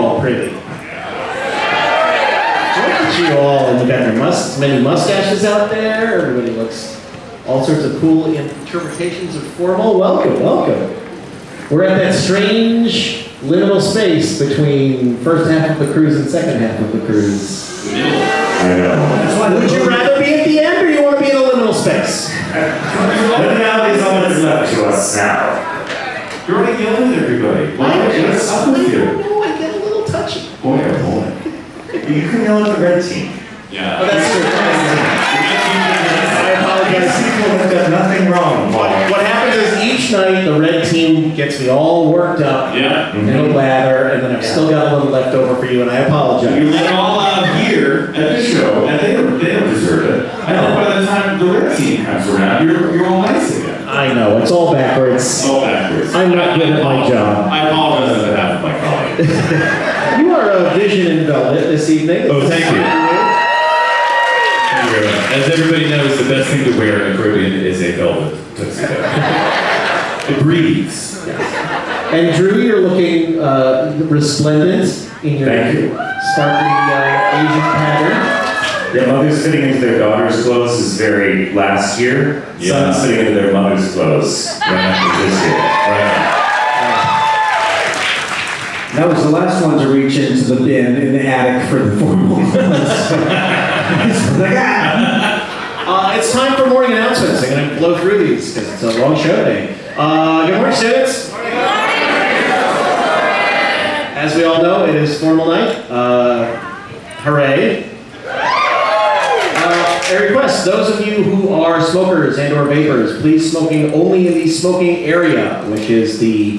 all pretty? Look at you all, and you got your mus- many mustaches out there. Everybody looks all sorts of cool interpretations of formal. Welcome, welcome. We're at that strange liminal space between first half of the cruise and second half of the cruise. I know. Would you rather be at the end, or you want to be in the liminal space? Now there's all that's left to us now. You're already yelling at everybody. Why? What's up with you? No, I get a little. Boy, oh boy. You can yell at the red team. Yeah. Oh, that's true. I apologize. People have done nothing wrong, What, what happens is each night the red team gets me all worked up Yeah. in a mm-hmm. lather, and then I've still got a little left over for you, and I apologize. You apologize. let it all out here at the show, and they don't, they don't deserve it. I know by the time the red team comes around, you're, you're all nice again. I know, it's all backwards. All backwards. I'm not good at my job. I apologize on behalf of my colleagues. You are a vision in velvet this evening. Oh, thank you. Thank you very much. As everybody knows, the best thing to wear in the Caribbean is a velvet tuxedo. it breathes. Yes. And Drew, you're looking uh, resplendent in your Thank you. sparkly uh, Asian pattern. Yeah, mothers fitting into their daughter's clothes is very last year. Yeah. Sons fitting into their mother's clothes right after this year. Right. That was the last one to reach into the bin in the attic for the formal. Like, ah. Uh, it's time for morning announcements. I'm going to blow through these because it's a long show today. Uh, good morning, students. As we all know, it is formal night. Uh, hooray. Uh, a request, those of you who are smokers and or vapors, please smoking only in the smoking area, which is the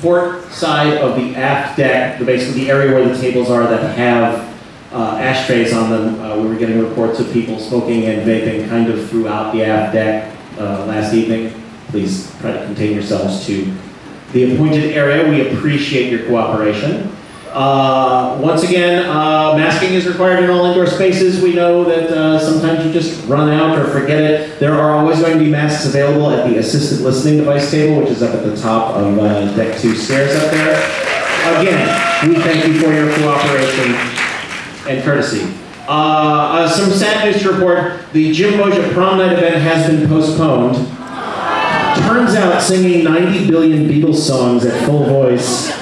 port side of the aft deck, the basically the area where the tables are that have uh, ashtrays on them. Uh, we were getting reports of people smoking and vaping kind of throughout the aft deck uh, last evening. Please try to contain yourselves to the appointed area. We appreciate your cooperation. Uh, once again, uh, masking is required in all indoor spaces. We know that uh, sometimes you just run out or forget it. There are always going to be masks available at the assisted listening device table, which is up at the top of uh, deck two stairs up there. Again, we thank you for your cooperation and courtesy. Uh, some sad news to report. The Jim Boggia prom night event has been postponed. Turns out singing 90 billion Beatles songs at full voice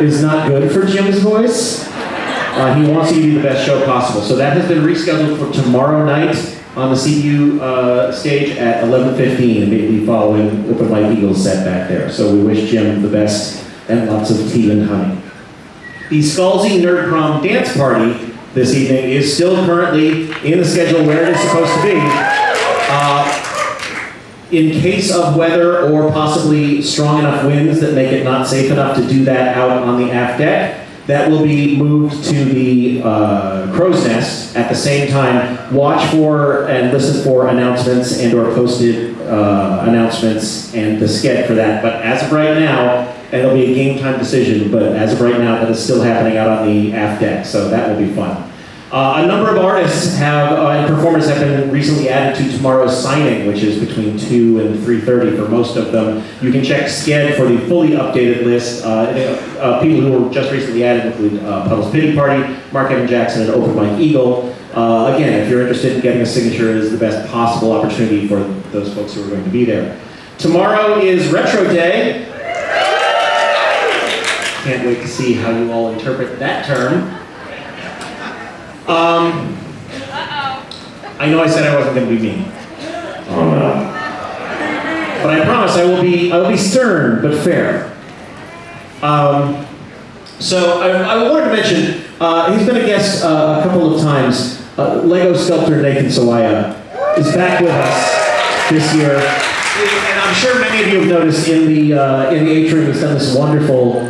is not good for Jim's voice. Uh, he wants you to be the best show possible. So that has been rescheduled for tomorrow night on the CU uh, stage at 11.15, immediately following Open Mike Eagles set back there. So we wish Jim the best and lots of tea and honey. The Scalzi Nerd Prom dance party this evening is still currently in the schedule where it is supposed to be. Uh, in case of weather or possibly strong enough winds that make it not safe enough to do that out on the aft deck, that will be moved to the uh, crow's nest at the same time. Watch for and listen for announcements and or posted uh, announcements and the sked for that. But as of right now, and it'll be a game time decision, but as of right now, that is still happening out on the aft deck, so that will be fun. Uh, a number of artists have uh, and performers have been recently added to tomorrow's signing, which is between 2 and 3.30 for most of them. You can check Sked for the fully updated list. Uh, uh, people who were just recently added include uh, Puddles Pity Party, Mark Evan Jackson, and Open Mike Eagle. Again, if you're interested in getting a signature, it is the best possible opportunity for those folks who are going to be there. Tomorrow is Retro Day. Can't wait to see how you all interpret that term. Um, I know I said I wasn't going to be mean, Oh no. but I promise I will be. I will be stern but fair. Um, so I, I wanted to mention uh, he's been a guest uh, a couple of times. Uh, Lego sculptor Nathan Sawaya is back with us this year, and I'm sure many of you have noticed in the uh, in the atrium he's done this wonderful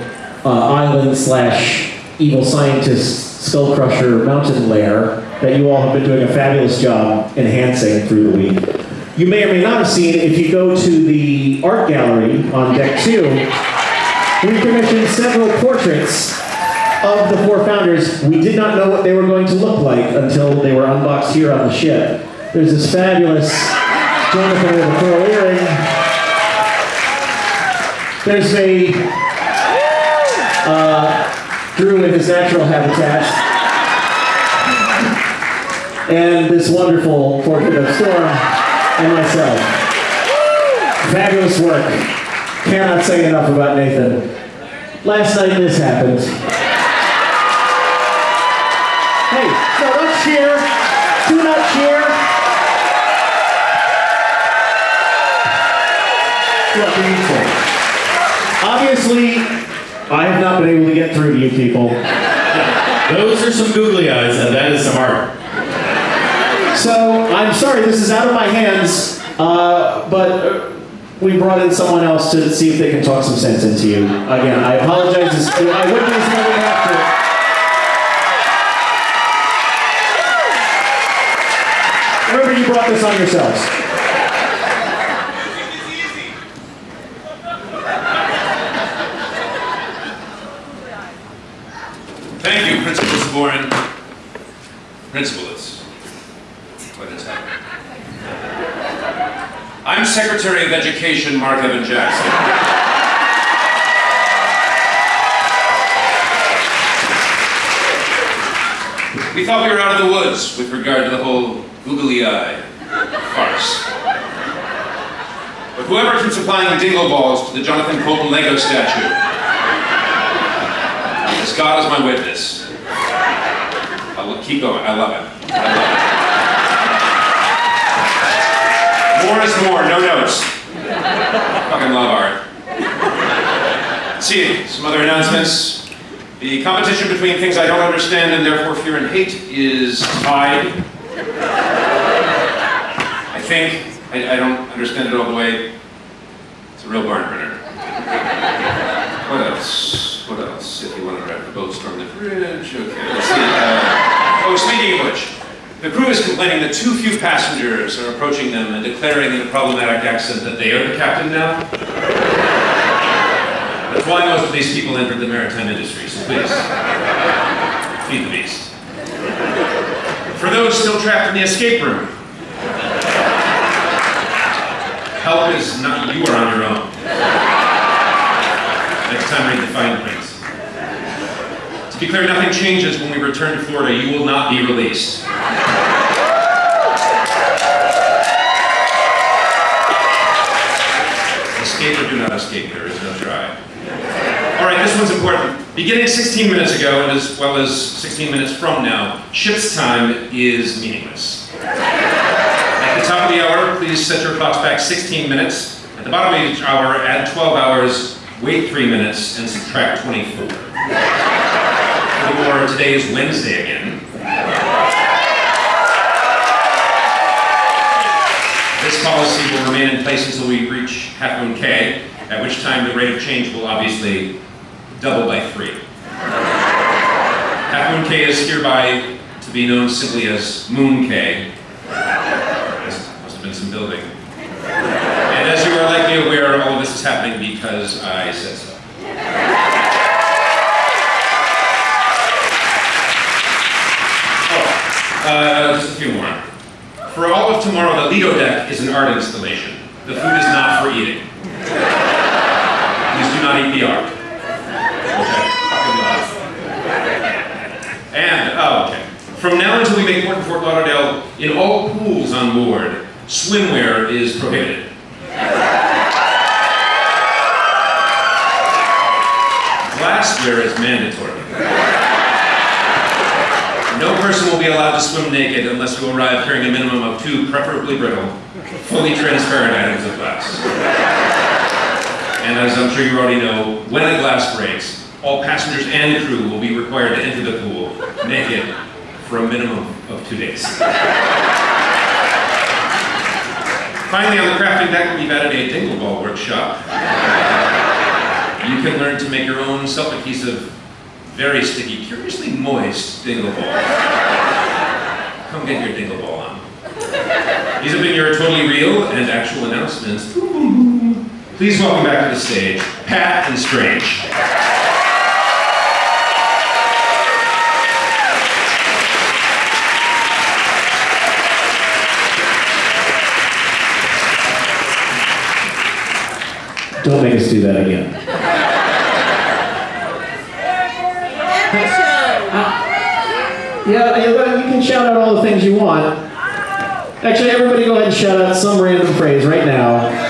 uh, island slash evil scientist skull crusher mountain lair that you all have been doing a fabulous job enhancing through the week. You may or may not have seen if you go to the art gallery on deck two. We commissioned several portraits of the four founders. We did not know what they were going to look like until they were unboxed here on the ship. There's this fabulous Jonathan with a pearl earring. There's a Drew in his natural habitat, and this wonderful portrait of Storm and myself. Fabulous work. Cannot say enough about Nathan. Last night this happened. Hey, no, don't cheer. Do not cheer. Look, obviously, I have not been able to get through to you people. Those are some googly eyes, and that is some art. So I'm sorry, this is out of my hands, uh, but uh, we brought in someone else to see if they can talk some sense into you. Again, I apologize. This- I wouldn't have after. Remember, you brought this on yourselves. Thank Principal Sabourin. Principal, it's quite. I'm Secretary of Education Mark Evan Jackson. We thought we were out of the woods with regard to the whole googly eye farce. But whoever keeps applying dingle balls to the Jonathan Coulton Lego statue as God is my witness. I'll keep going. I love it. I love it. More is more. No notes. Fucking love art. See, some other announcements. The competition between things I don't understand and therefore fear and hate is tied. I think. I, I don't understand it all the way. It's a real barn burner. What else? What else? If you want to drive the boat, storm the bridge. Okay, let's see. Uh, speaking of which, the crew is complaining that too few passengers are approaching them and declaring in a problematic accent that they are the captain now. That's why most of these people entered the maritime industry, so please, feed the beast. For those still trapped in the escape room, help is not, you are on your own. Next time read the fine print. To be clear, nothing changes when we return to Florida. You will not be released. Escape or do not escape, there is no try. All right, this one's important. Beginning 16 minutes ago, and as well as 16 minutes from now, ship's time is meaningless. At the top of the hour, please set your clocks back 16 minutes. At the bottom of each hour, add 12 hours, wait 3 minutes, and subtract 24. Today is Wednesday again. This policy will remain in place until we reach Half Moon Cay, at which time the rate of change will obviously double by 3. Half Moon Cay is hereby to be known simply as Moon Cay. There must have been some building. And as you are likely aware, all of this is happening because I said so. Uh, just a few more. For all of tomorrow, the Lido deck is an art installation. The food is not for eating. Please do not eat the art. Love. And, oh, okay. From now until we make port in Fort Lauderdale, in all pools on board, swimwear is prohibited. Glassware is mandatory. No person will be allowed to swim naked unless you arrive carrying a minimum of two, preferably brittle, fully transparent items of glass. And as I'm sure you already know, when a glass breaks, all passengers and crew will be required to enter the pool naked for a minimum of two days. Finally, on the crafting deck, we've added a dingle ball workshop. You can learn to make your own self-adhesive, very sticky, curiously moist dingle ball. Come get your dingle ball on. These have been your totally real and actual announcements. Please welcome back to the stage, Pat and Strange. Don't make us do that again. Yeah, you can shout out all the things you want. Actually, everybody go ahead and shout out some random phrase right now.